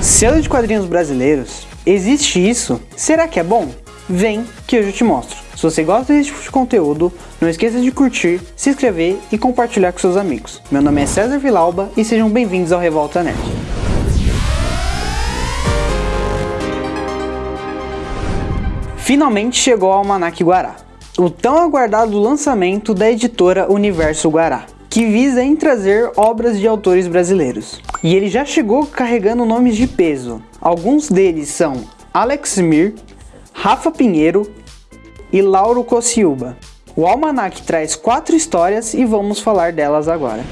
Selo de quadrinhos brasileiros? Existe isso? Será que é bom? Vem que eu já te mostro. Se você gosta desse tipo de conteúdo, não esqueça de curtir, se inscrever e compartilhar com seus amigos. Meu nome é César Vilauba e sejam bem-vindos ao Revolta Nerd. Finalmente chegou ao Almanac Guará, o tão aguardado lançamento da editora Universo Guará que visa em trazer obras de autores brasileiros. E ele já chegou carregando nomes de peso. Alguns deles são Alex Mir, Rafa Pinheiro e Lauro Cociuba. O Almanac traz quatro histórias e vamos falar delas agora.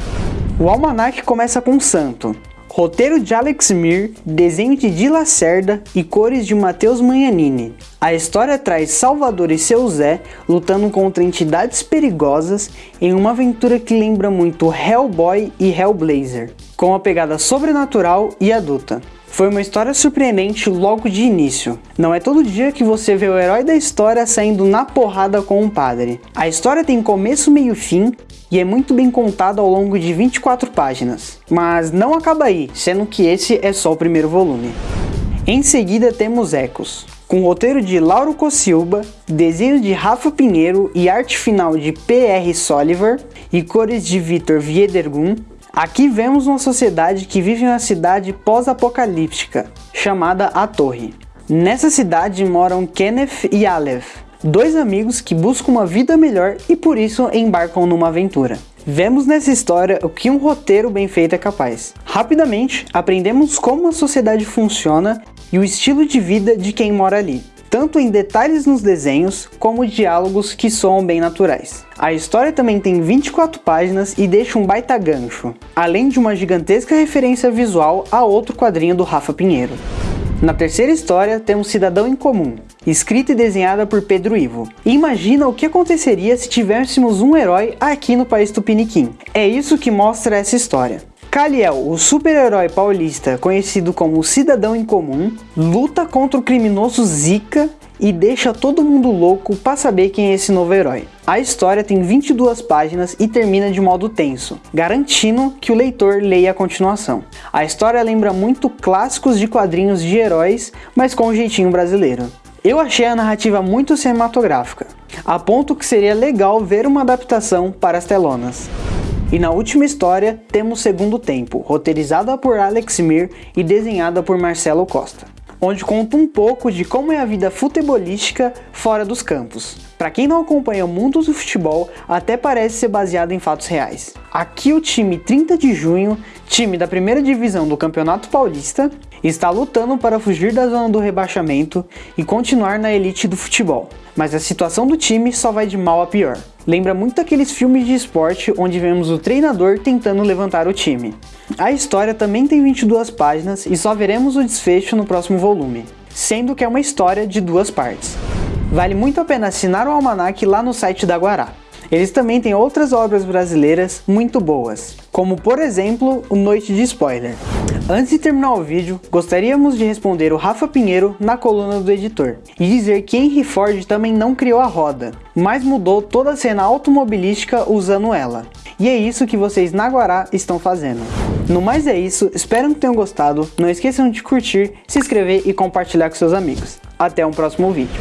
O Almanac começa com Santo, Roteiro de Alex Mir, desenho de Di Lacerda e cores de Matheus Manhanini. A história traz Salvador e seu Zé lutando contra entidades perigosas em uma aventura que lembra muito Hellboy e Hellblazer, com uma pegada sobrenatural e adulta. Foi uma história surpreendente logo de início. Não é todo dia que você vê o herói da história saindo na porrada com um padre. A história tem começo, meio e fim e é muito bem contada ao longo de 24 páginas. Mas não acaba aí, sendo que esse é só o primeiro volume. Em seguida temos Ecos, com roteiro de Lauro Cossilba, desenho de Rafa Pinheiro e arte final de P.R. Soliver e cores de Vitor Viedergun, Aqui vemos uma sociedade que vive em uma cidade pós-apocalíptica, chamada A Torre. Nessa cidade moram Kenneth e Aleph, dois amigos que buscam uma vida melhor e por isso embarcam numa aventura. Vemos nessa história o que um roteiro bem feito é capaz. Rapidamente, aprendemos como a sociedade funciona e o estilo de vida de quem mora ali tanto em detalhes nos desenhos, como diálogos que soam bem naturais. A história também tem 24 páginas e deixa um baita gancho, além de uma gigantesca referência visual a outro quadrinho do Rafa Pinheiro. Na terceira história, temos Cidadão em Comum, escrita e desenhada por Pedro Ivo. imagina o que aconteceria se tivéssemos um herói aqui no país Tupiniquim. É isso que mostra essa história. Kaliel, o super-herói paulista conhecido como Cidadão em Comum, luta contra o criminoso Zika e deixa todo mundo louco para saber quem é esse novo herói. A história tem 22 páginas e termina de modo tenso, garantindo que o leitor leia a continuação. A história lembra muito clássicos de quadrinhos de heróis, mas com um jeitinho brasileiro. Eu achei a narrativa muito cinematográfica, a ponto que seria legal ver uma adaptação para as telonas. E na última história temos Segundo Tempo, roteirizada por Alex Mir e desenhada por Marcelo Costa, onde conta um pouco de como é a vida futebolística fora dos campos. Para quem não acompanha o mundo do futebol, até parece ser baseado em fatos reais. Aqui o time 30 de junho, time da primeira divisão do Campeonato Paulista, está lutando para fugir da zona do rebaixamento e continuar na elite do futebol. Mas a situação do time só vai de mal a pior. Lembra muito aqueles filmes de esporte onde vemos o treinador tentando levantar o time. A história também tem 22 páginas e só veremos o desfecho no próximo volume, sendo que é uma história de duas partes. Vale muito a pena assinar o almanac lá no site da Guará. Eles também têm outras obras brasileiras muito boas, como por exemplo o Noite de Spoiler. Antes de terminar o vídeo, gostaríamos de responder o Rafa Pinheiro na coluna do editor e dizer que Henry Ford também não criou a roda, mas mudou toda a cena automobilística usando ela. E é isso que vocês na Guará estão fazendo. No mais é isso, espero que tenham gostado, não esqueçam de curtir, se inscrever e compartilhar com seus amigos. Até um próximo vídeo.